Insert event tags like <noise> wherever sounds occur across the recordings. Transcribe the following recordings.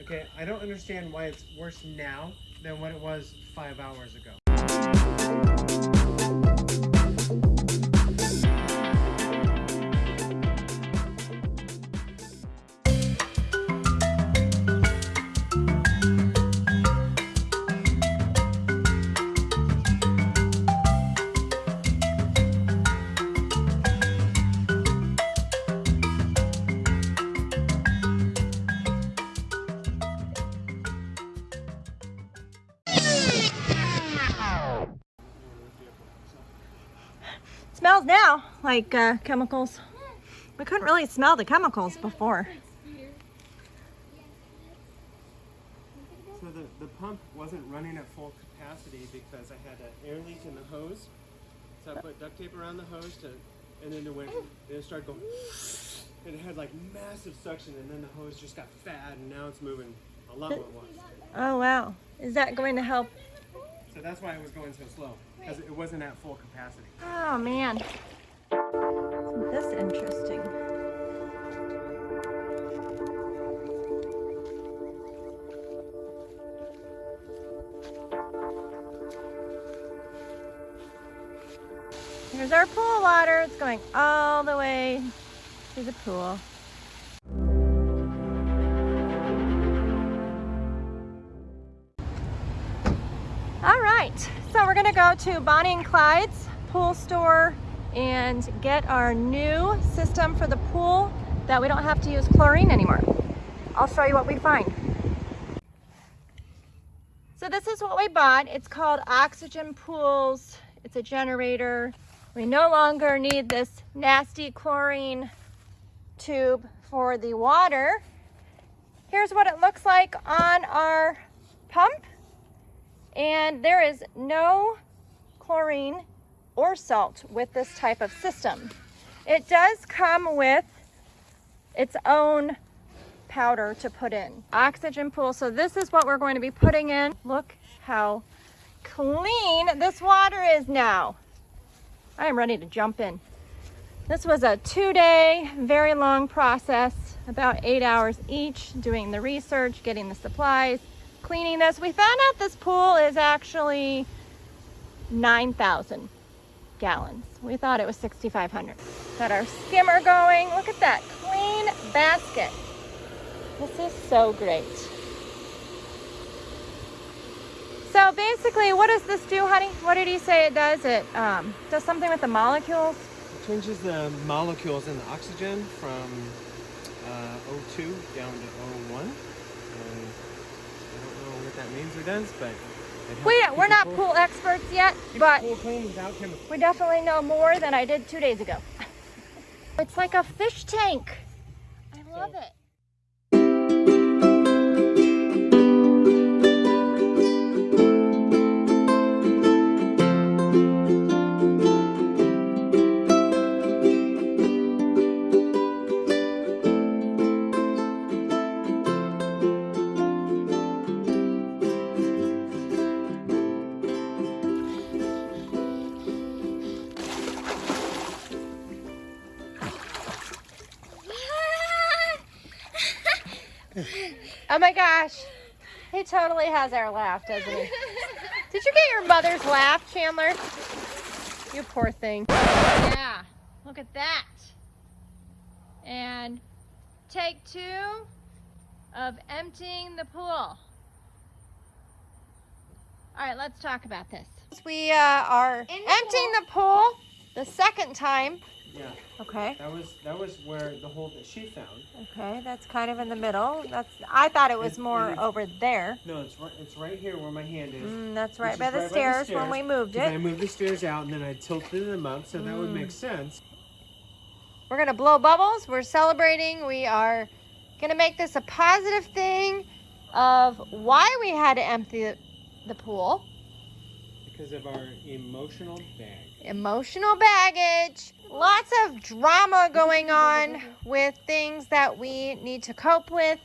Okay, I don't understand why it's worse now than what it was five hours ago. Smells now like uh, chemicals. We couldn't really smell the chemicals before. So the, the pump wasn't running at full capacity because I had an air leak in the hose. So I put duct tape around the hose to, and then it went, it started going, and it had like massive suction and then the hose just got fat and now it's moving a lot more. Oh wow. Is that going to help? So that's why it was going so slow because it wasn't at full capacity. Oh man. Isn't this interesting? Here's our pool water. It's going all the way to the pool. Gonna go to Bonnie and Clyde's pool store and get our new system for the pool that we don't have to use chlorine anymore. I'll show you what we find. So this is what we bought. It's called Oxygen Pools. It's a generator. We no longer need this nasty chlorine tube for the water. Here's what it looks like on our. And there is no chlorine or salt with this type of system. It does come with its own powder to put in. Oxygen pool. So this is what we're going to be putting in. Look how clean this water is now. I am ready to jump in. This was a two day, very long process, about eight hours each, doing the research, getting the supplies, cleaning this. We found out this pool is actually 9,000 gallons. We thought it was 6,500. Got our skimmer going. Look at that clean basket. This is so great. So basically, what does this do, honey? What did he say it does? It um, does something with the molecules. It changes the molecules in the oxygen from uh, O2 down to O1. And I don't know what that means or does, but it We, helps we're not pool experts yet, but pool clean without we definitely know more than I did two days ago. <laughs> It's like a fish tank. I love it. Oh my gosh. He totally has our laugh, doesn't he? Did you get your mother's laugh, Chandler? You poor thing. Yeah, look at that. And take two of emptying the pool. All right, let's talk about this. We uh, are emptying the pool the second time. Yeah, Okay. that was that was where the hole that she found. Okay, that's kind of in the middle. That's I thought it was It- more it over there. No, it's right. It's right here where my hand is. Mm, that's right by the right stairs when stairs, we it, I moved the stairs out and then I tilted them up, so that would Mm. make sense. We're gonna blow bubbles. We're celebrating. We are gonna make this a positive thing of why we had to empty the, the pool. Because of our emotional bag. Emotional baggage. Lots of drama going on with things that we need to cope with.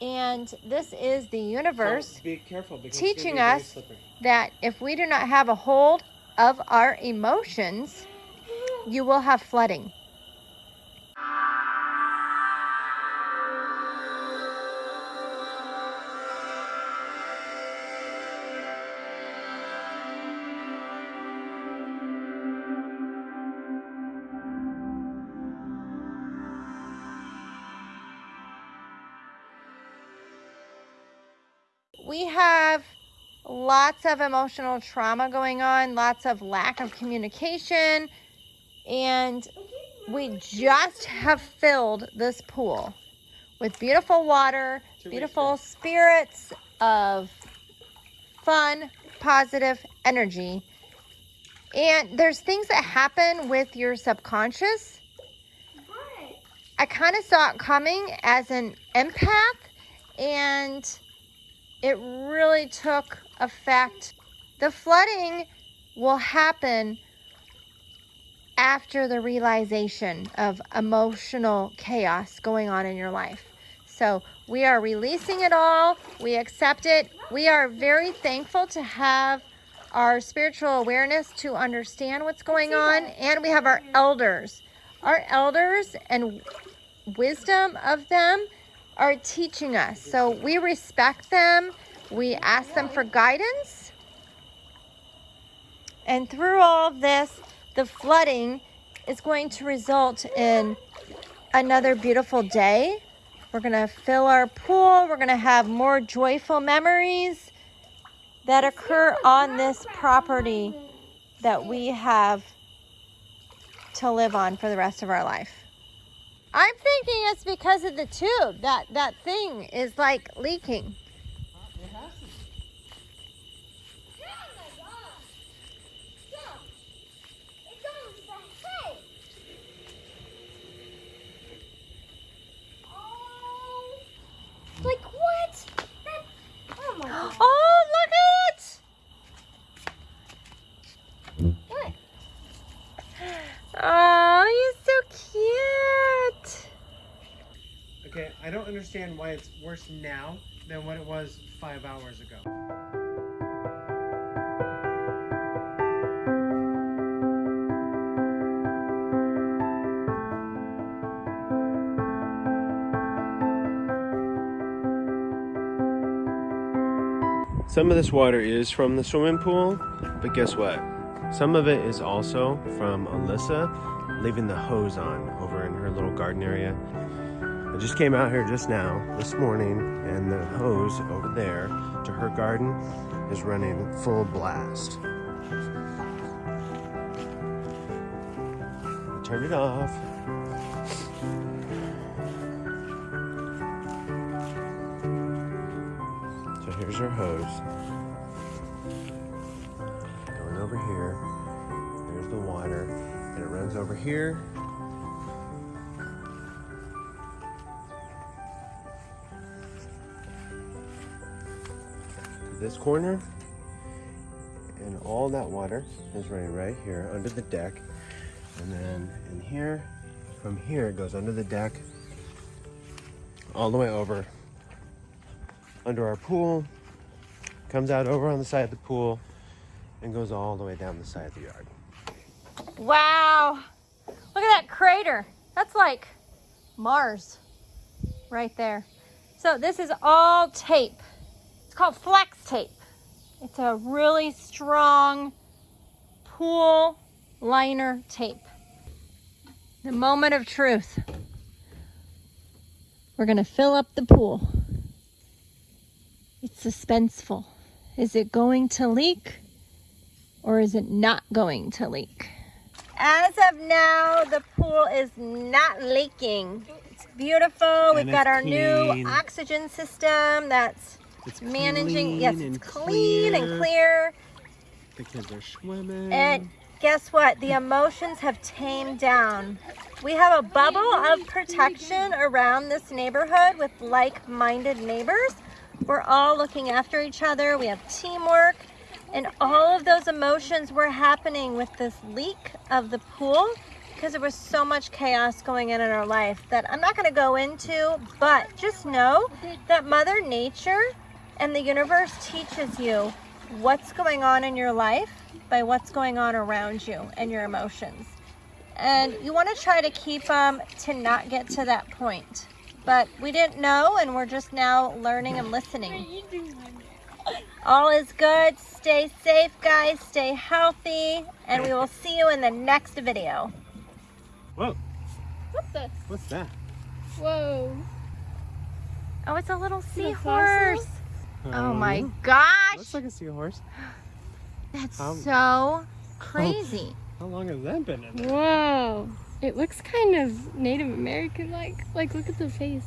And this is the universe careful teaching gonna be very us that if we do not have a hold of our emotions, you will have flooding. We have lots of emotional trauma going on, lots of lack of communication, and we just have filled this pool with beautiful water, beautiful spirits of fun, positive energy. And there's things that happen with your subconscious. I kind of saw it coming as an empath, and it really took effect. The flooding will happen after the realization of emotional chaos going on in your life. So we are releasing it all. We accept it. We are very thankful to have our spiritual awareness to understand what's going on. And we have our elders. Our elders and wisdom of them are teaching us. So we respect them. We ask them for guidance. And through all of this, the flooding is going to result in another beautiful day. We're going to fill our pool. We're going to have more joyful memories that occur on this property that we have to live on for the rest of our life. I'm thinking it's because of the tube. That that thing is like leaking has to be. Like what? That, oh my god. Oh, look at it! What? Oh, he's so cute. Okay, I don't understand why it's worse now than what it was five hours ago. Some of this water is from the swimming pool, but guess what? Some of it is also from Alyssa leaving the hose on over in her little garden area. I just came out here just now, this morning, and the hose over there to her garden is running full blast. I turned it off. So here's her hose. Going over here. There's the water. And it runs over here. This corner. And all that water is running right here under the deck. And then in here, from here, it goes under the deck, all the way over under our pool, comes out over on the side of the pool, and goes all the way down the side of the yard. Wow. Look at that crater. That's like Mars right there. So this is all tape. It's called flex tape. It's a really strong pool liner tape. The moment of truth. We're going to fill up the pool. It's suspenseful. Is it going to leak or is it not going to leak? As of now, the pool is not leaking. It's beautiful. We've And got our clean. new oxygen system that's It's managing. yes, it's clean and clear. The kids are swimming. And guess what? The emotions have tamed down. We have a bubble of protection around this neighborhood with like minded neighbors. We're all looking after each other. We have teamwork. And all of those emotions were happening with this leak of the pool because there was so much chaos going in in our life that I'm not going to go into. But just know that Mother Nature and the universe teaches you what's going on in your life by what's going on around you and your emotions. And you want to try to keep them to not get to that point. But we didn't know, and we're just now learning and listening. All is good. Stay safe, guys. Stay healthy. And we will see you in the next video. Whoa, What's this? what's that? Whoa. Oh, it's a little seahorse. Fossil? Oh my gosh. Looks like a seahorse. <gasps> That's Um, so crazy. How long has that been in there? Whoa. It looks kind of Native American like. Like, look at the face.